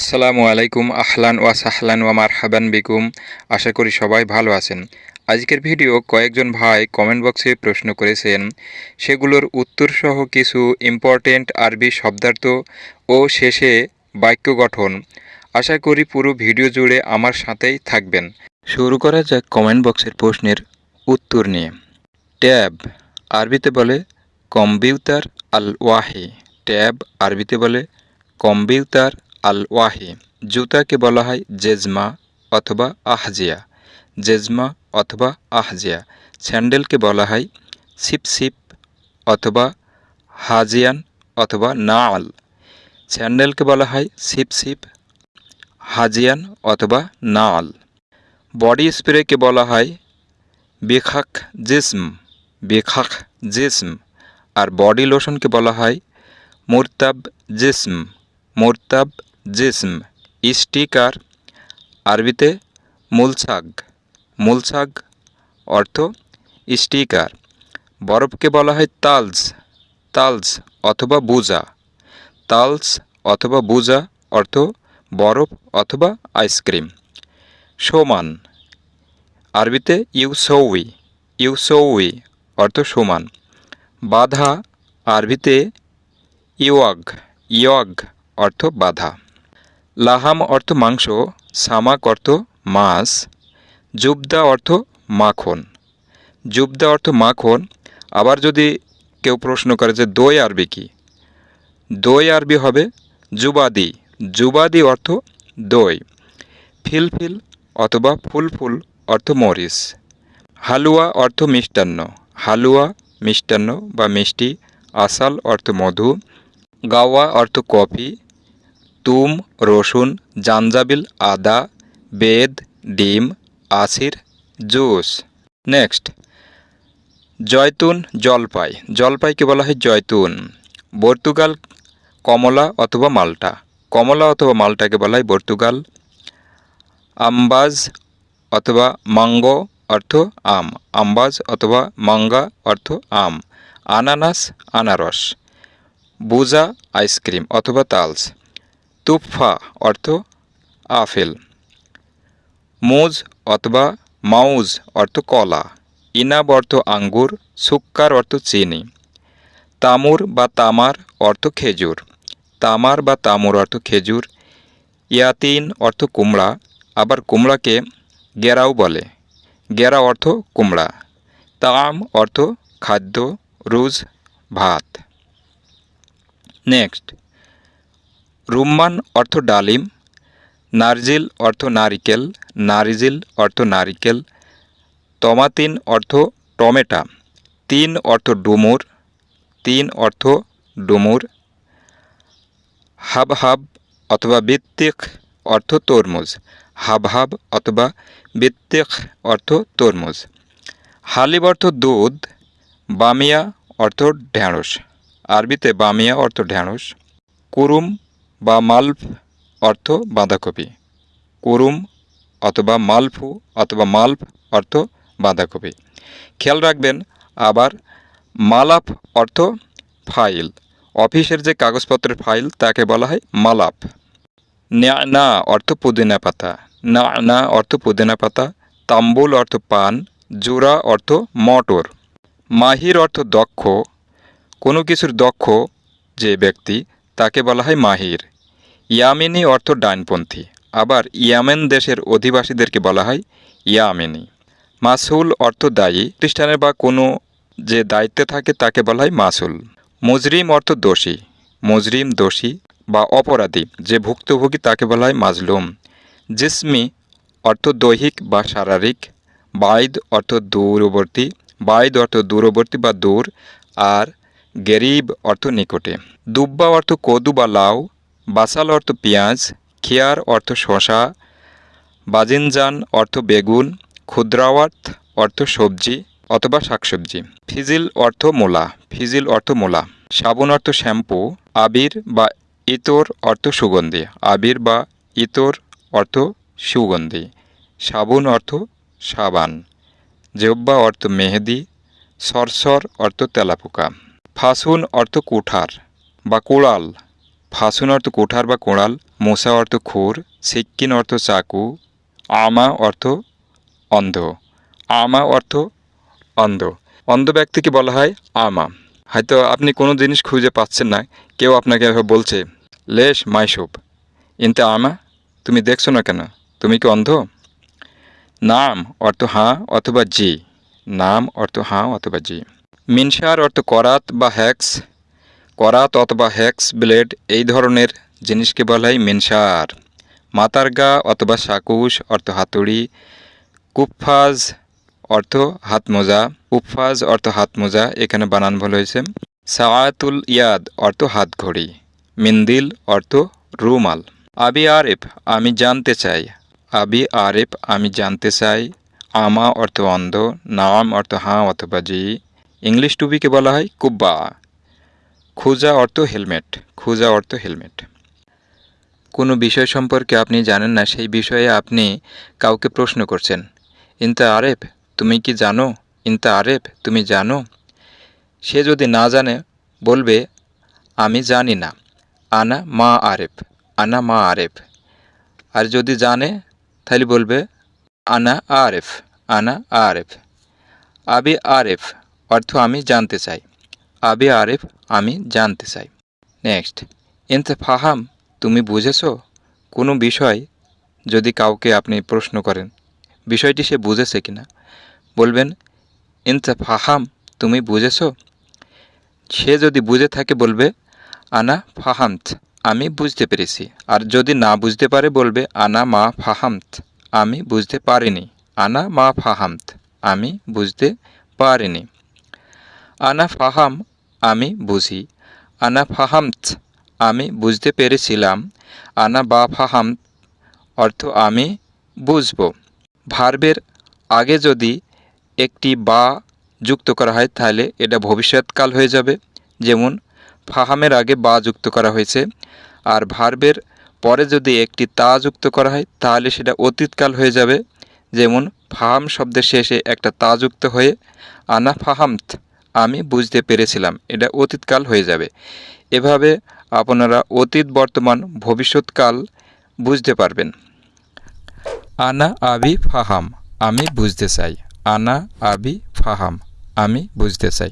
আসসালামু আলাইকুম, আহলান ওয়া সাহলান ওয়া মারহাবান বিকুম। আশা করি সবাই ভালো আছেন। আজকের ভিডিও কয়েকজন ভাই কমেন্ট বক্সে প্রশ্ন করেছেন, সেগুলোর উত্তরসহ কিছু ইম্পর্টেন্ট আরবি শব্দার্থ ও শেষে বাক্য গঠন। আশা করি পুরো ভিডিও জুড়ে আমার সাথেই থাকবেন। শুরু করা যাক কমেন্ট বক্সের প্রশ্নের উত্তর নিয়ে। ট্যাব, আরবিতে বলে কম্পিউটার আল ওয়াহি ট্যাব, আরবিতে বলে কম্পিউটার আল ওয়াহি জুতাকে বলা হয় জেজমা অথবা আহজিয়া। জেজমা অথবা আহজিয়া। স্যান্ডেলকে বলা হয় সিপসিপ অথবা হাজিয়ান অথবা নাল। স্যান্ডেলকে বলা হয় সিপসিপ, হাজিয়ান অথবা নাল। বডি স্প্রেকে বলা হয় বেখাক জিসম বেখাক জিসম। আর বডি লোশনকে বলা হয় মুরতাব জিসম, মুরতাব জিসম, ইস্টিকার, আরবিতে মুলসাগ মুলসাগ অর্থ স্টিকার বরফকে বলা হয় তালস তালস অথবা বুজা। তালস অথবা বুজা অর্থ বরফ অথবা আইসক্রিম। সমান, আরবিতে ইউসৌই ইউসৌই অর্থ সমান। বাধা, আরবিতে ইওয়াগ ইয়গ অর্থ বাধা। লাহাম অর্থ মাংস, সামাক অর্থ মাছ, জুবদা অর্থ মাখন। জুবদা অর্থ মাখন, আবার যদি কেউ প্রশ্ন করে যে দই আরবি কি? দই আরবি হবে জুবাদি। জুবাদি অর্থ দই। ফিলফিল অথবা ফুলফুল অর্থ মরিচ। হালুয়া অর্থ মিষ্টান্ন। হালুয়া, মিষ্টান্ন বা মিষ্টি। আসাল অর্থ মধু। গাওয়া অর্থ কফি। তুম, রসুন, জাঞ্জাবিল, আদা, বেদ, ডিম আসির জুস। নেক্সট। জয়তুন, জলপাই। জলপাইকে বলা হয় জয়তুন। পর্তুগাল, কমলা অথবা মাল্টা। কমলা অথবা মাল্টাকে বলা হয় পর্তুগাল। আম্বাজ অথবা মাঙ্গো অর্থ আম। আম্বাজ অথবা মাঙ্গা অর্থ আম। আনানাস, আনারস। বুজা, আইসক্রিম অথবা তালস। তুফা অর্থ আফেল। মুজ অথবা মাউজ অর্থ কলা। ইনাব অর্থ আঙ্গুর, সুক্কার অর্থ চিনি। তামুর বা তামার অর্থ খেজুর। তামার বা তামুর অর্থ খেজুর। ইয়াতিন অর্থ কুমড়া, আবার কুমড়াকে গেরাও বলে। গেরা অর্থ কুমড়া। তাম অর্থ খাদ্য, রুজ, ভাত। নেক্সট। রুম্মান অর্থ ডালিম, নারজিল অর্থ নারিকেল, নারিজিল অর্থ নারিকেল, তমাতিন অর্থ টমেটা, তিন অর্থ ডুমুর, তিন অর্থ ডুমুর, হাবহাব অথবা বৃত্তিক অর্থ তরমুজ, হাবহাব অথবা বৃত্তিক অর্থ তরমুজ। হালিব অর্থ দুধ, বামিয়া অর্থ ঢ্যাঁড়স। আরবিতে বামিয়া অর্থ ঢ্যাঁড়স। কুরুম বা মালফ অর্থ বাঁধাকপি, কুরুম অথবা মালফু অথবা মালফ অর্থ বাঁধাকপি। খেয়াল রাখবেন, আবার মালাপ অর্থ ফাইল, অফিসের যে কাগজপত্রের ফাইল তাকে বলা হয় মালাফ। না অর্থ পুদিনা পাতা না না অর্থ পুদিনা পাতা, তাম্বুল অর্থ পান জোড়া অর্থ মটর। মাহির অর্থ দক্ষ, কোনো কিছুর দক্ষ যে ব্যক্তি তাকে বলা হয় মাহির। ইয়ামিনী অর্থ ডাইনপন্থী আবার ইয়ামেন দেশের অধিবাসীদেরকে বলা হয় ইয়ামিনী। মাসুল অর্থ দায়ী। খ্রিস্টানের বা কোনো যে দায়িত্বে থাকে তাকে বলা হয় মাসুল। মুজরিম অর্থ দোষী। মুজরিম দোষী বা অপরাধী। যে ভুক্তভোগী তাকে বলা হয় মাজলুম। জিসমি অর্থ দৈহিক বা শারীরিক। বাইদ অর্থ দূরবর্তী। বাইদ অর্থ দূরবর্তী বা দূর। আর গেরিব অর্থ নিকটে। দুব্বা অর্থ কদু বা লাউ, বাসাল অর্থ পেঁয়াজ, খেয়ার অর্থ শশা বাজিনজান অর্থ বেগুন, ক্ষুদ্রাওয়াত অর্থ সবজি অথবা শাকসবজি। ফিজিল অর্থ মোলা, ফিজিল অর্থ মোলা। সাবুন অর্থ শ্যাম্পু, আবির বা ইতর অর্থ সুগন্ধি, আবির বা ইতর অর্থ সুগন্ধি। সাবুন অর্থ সাবান। জেব্বা অর্থ মেহেদি, সরসর অর্থ তেলাপোকা। ফাসুন অর্থ কুঠার বা কোড়াল। ফাসুন অর্থ কোঠার বা কোড়াল, মোসা অর্থ খুর, সিক্কিন অর্থ চাকু, আমা অর্থ অন্ধ। আমা অর্থ অন্ধ। অন্ধ ব্যক্তিকে বলা হয় আমা। হয়তো আপনি কোনো জিনিস খুঁজে পাচ্ছেন না, কেউ আপনাকে বলছে, লেশ, মাইসুপ। ইনতে আমা? তুমি দেখছ না কেন? তুমি কি অন্ধ? নাম অর্থ হাঁ অথবা জি। নাম অর্থ হাঁ অথবা জি। মিনসার অর্থ করাত বা হ্যাক্স, করাত অথবা হ্যাক্স, ব্লেড, এই ধরনের জিনিসকে বলা হয় মিনসার মাতারগা অথবা সাকুশ অর্থ হাতুড়ি, কুফফাজ অর্থ হাত মোজা কুফফাজ অর্থ হাত মোজা এখানে বানান ভুল হয়েছে। সায়াতুল ইয়াদ অর্থ হাত ঘড়ি মিন্দিল অর্থ রুমাল। আবি আরেফ, আমি জানতে চাই। আবি আরেফ, আমি জানতে চাই। আমা অর্থ অন্ধ, নাম অর্থ হাঁ অথবা জি। ইংলিশ টুপিকে বলা হয় কুব্বা। খুজা অর্থ হেলমেট, খুজা অর্থ হেলমেট। কোনো বিষয় সম্পর্কে আপনি জানেন না, সেই বিষয়ে আপনি কাউকে প্রশ্ন করছেন। ইনতা আরেফ, তুমি কি জানো? ইনতা আরেফ, তুমি জানো? সে যদি না জানে, বলবে, আমি জানি না। আনা মা আরেফ, আনা মা আরেফ। আর যদি জানে তাহলে বলবে, আনা আরেফ আনা আরেফ। আবি আরেফ অর্থ আমি জানতে চাই। আবি আরেফ, আমি জানতে চাই। নেক্সট ইনতে ফাহাম তুমি বুঝেছ? কোনো বিষয় যদি কাউকে আপনি প্রশ্ন করেন, বিষয়টি সে বুঝেছে কিনা? বলবেন ইনতে ফাহাম তুমি বুঝেছ? সে যদি বুঝে থাকে, বলবে, আনা ফাহামত, আমি বুঝতে পেরেছি। আর যদি না বুঝতে পারে, বলবে, আনা মা ফাহামত, আমি বুঝতে পারিনি। আনা মা ফাহামত, আমি বুঝতে পারিনি। আনা ফাহাম, আমি বুঝি। আনা ফাহামত, আমি বুঝতে পেরেছিলাম। আনা বা ফাহাম অর্থ আমি বুঝব। ভার্বের আগে যদি একটি বা যুক্ত করা হয়, তাহলে এটা ভবিষ্যৎকাল হয়ে যাবে। যেমন, ফাহামের আগে বা যুক্ত করা হয়েছে। আর ভার্বের পরে যদি একটি তা যুক্ত করা হয়, তাহলে সেটা অতীতকাল হয়ে যাবে। যেমন, ফাহাম শব্দের শেষে একটা তা যুক্ত হয়ে, আনা ফাহামত আমি বুঝতে পেরেছিলাম, এটা অতীতকাল হয়ে যাবে। এভাবে আপনারা অতীত, বর্তমান, ভবিষ্যৎকাল বুঝতে পারবেন। আনা আবি ফাহাম, আমি বুঝতে চাই। আনা আবি ফাহাম, আমি বুঝতে চাই।